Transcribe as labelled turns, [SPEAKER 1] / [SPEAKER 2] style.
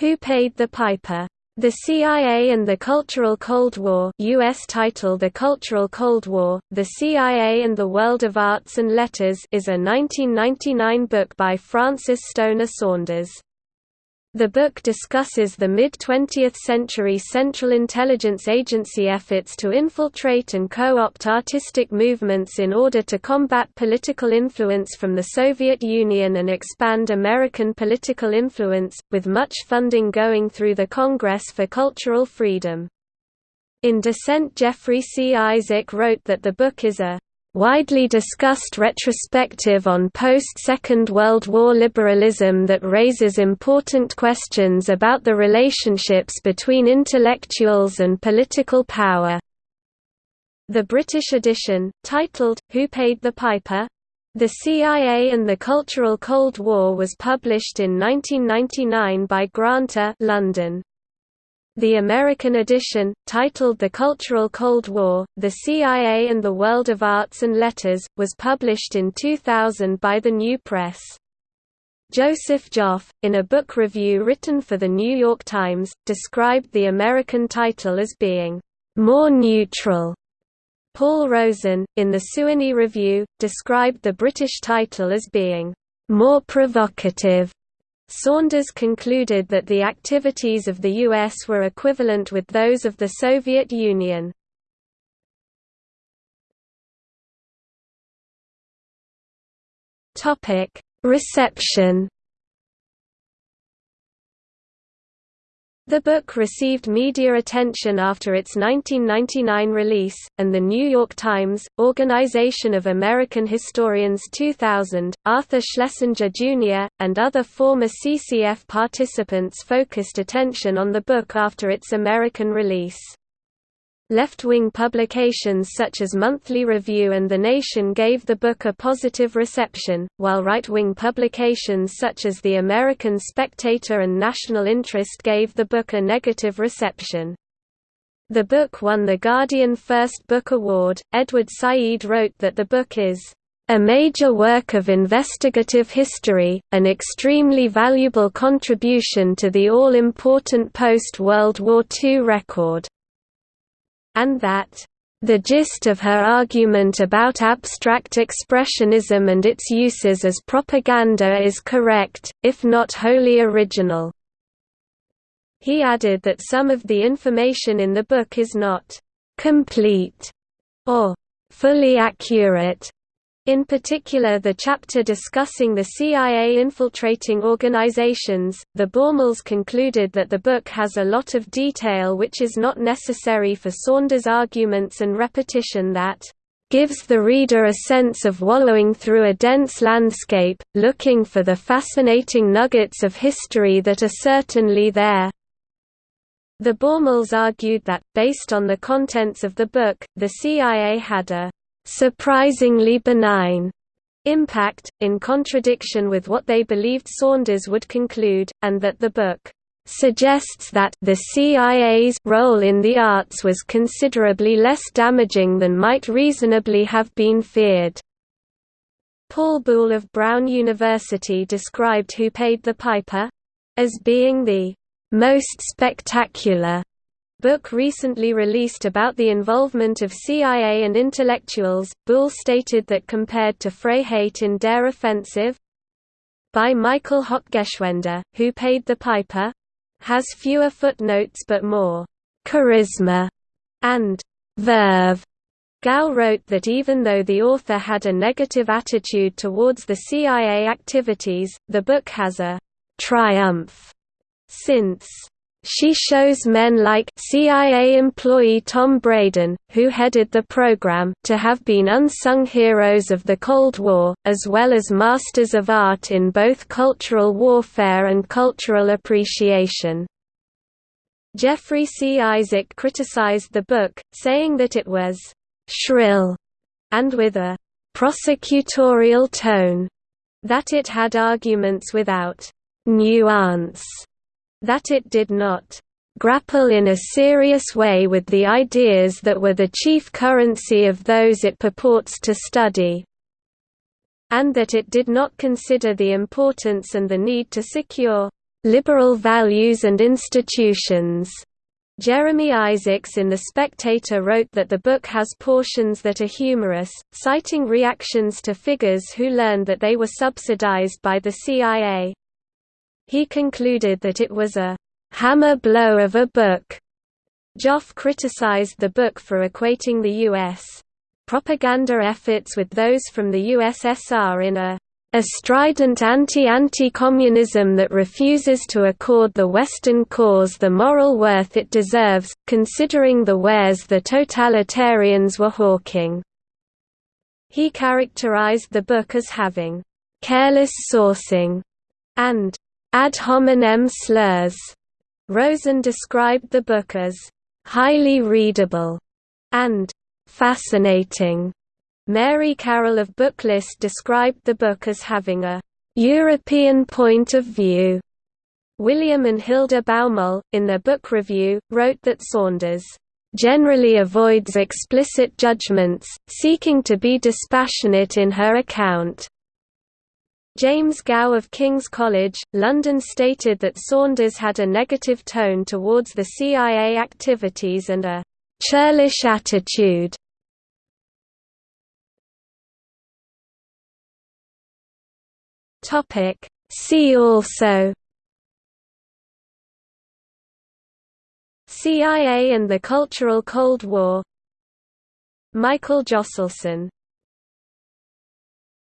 [SPEAKER 1] Who Paid the Piper? The CIA and the Cultural Cold War US title The Cultural Cold War, The CIA and the World of Arts and Letters is a 1999 book by Frances Stonor Saunders. The book discusses the mid-20th century Central Intelligence Agency efforts to infiltrate and co-opt artistic movements in order to combat political influence from the Soviet Union and expand American political influence, with much funding going through the Congress for Cultural Freedom. In dissent Jeffrey C. Isaac wrote that the book is a widely discussed retrospective on post-Second World War liberalism that raises important questions about the relationships between intellectuals and political power. The British edition, titled, Who Paid the Piper? The CIA and the Cultural Cold War was published in 1999 by Granta London. The American edition, titled The Cultural Cold War, The CIA and the World of Arts and Letters, was published in 2000 by the New Press. Joseph Joffe, in a book review written for The New York Times, described the American title as being, "...more neutral." Paul Rosen, in the Sewanee Review, described the British title as being, "...more provocative." Saunders concluded that the activities of the U.S. were equivalent with those of the Soviet Union. Reception The book received media attention after its 1999 release, and The New York Times, Organization of American Historians 2000, Arthur Schlesinger Jr., and other former CCF participants focused attention on the book after its American release. Left-wing publications such as Monthly Review and The Nation gave the book a positive reception, while right-wing publications such as The American Spectator and National Interest gave the book a negative reception. The book won the Guardian First Book Award. Edward Said wrote that the book is a major work of investigative history, an extremely valuable contribution to the all-important post-World War II record and that the gist of her argument about abstract expressionism and its uses as propaganda is correct, if not wholly original. He added that some of the information in the book is not complete or fully accurate, in particular the chapter discussing the CIA infiltrating organizations, the Baumols concluded that the book has a lot of detail which is not necessary for Saunders' arguments and repetition that gives the reader a sense of wallowing through a dense landscape, looking for the fascinating nuggets of history that are certainly there. The Baumols argued that, based on the contents of the book, the CIA had a surprisingly benign impact, in contradiction with what they believed Saunders would conclude, and that the book suggests that the CIA's role in the arts was considerably less damaging than might reasonably have been feared. Paul Buhle of Brown University described Who Paid the Piper? as being the most spectacular book recently released about the involvement of CIA and intellectuals, Buhle stated that compared to Freiheit in Der Offensive by Michael Hochgeschwender, who paid the piper, has fewer footnotes but more charisma and verve. Gow wrote that even though the author had a negative attitude towards the CIA activities, the book has a triumph since she shows men like CIA employee Tom Braden, who headed the program, to have been unsung heroes of the Cold War, as well as masters of art in both cultural warfare and cultural appreciation. Jeffrey C. Isaac criticized the book, saying that it was shrill and with a prosecutorial tone, that it had arguments without nuance that it did not grapple in a serious way with the ideas that were the chief currency of those it purports to study, and that it did not consider the importance and the need to secure liberal values and institutions. Jeremy Isaacs in The Spectator wrote that the book has portions that are humorous, citing reactions to figures who learned that they were subsidized by the CIA. He concluded that it was a hammer blow of a book. Joffe criticized the book for equating the U.S. propaganda efforts with those from the USSR in a a strident anti-anti-communism that refuses to accord the Western cause the moral worth it deserves, considering the wares the totalitarians were hawking. He characterized the book as having careless sourcing and ad hominem slurs. Rosen described the book as highly readable and fascinating. Mary Carroll of Booklist described the book as having a European point of view. William and Hilda Baumol, in their book review, wrote that Saunders generally avoids explicit judgments, seeking to be dispassionate in her account. James Gow of King's College, London stated that Saunders had a negative tone towards the CIA activities and a churlish attitude. See also. CIA and the Cultural Cold War. Michael Josselson